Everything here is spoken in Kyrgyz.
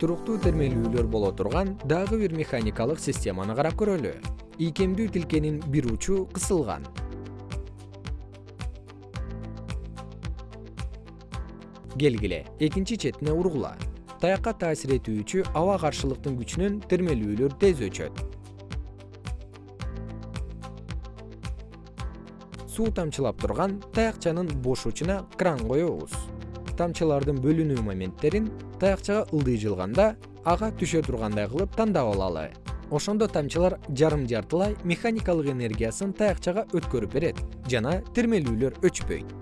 туруктуу термелүүлөр боло турган дагы бир механикалык системаны карап көрөлү. Ийкемдүү тилкенин бир учу кысылган. Келгиле экинчи четине ургула. Таякка таасир этүүчү аба каршылыктын күчүнөн термелүүлөр тез өчөт. Суу тамчылап турган таякчанын бош учуна кран коебуз тамчылардын бөлүнүү моменттерин таякчага ылдый жылганда ага түшө тургандай кылып тандап алалы. Ошондо тамчылар жарым жартылай механикалык энергиясын таякчага өткөрүп берет жана термелүүлөр өчпөйт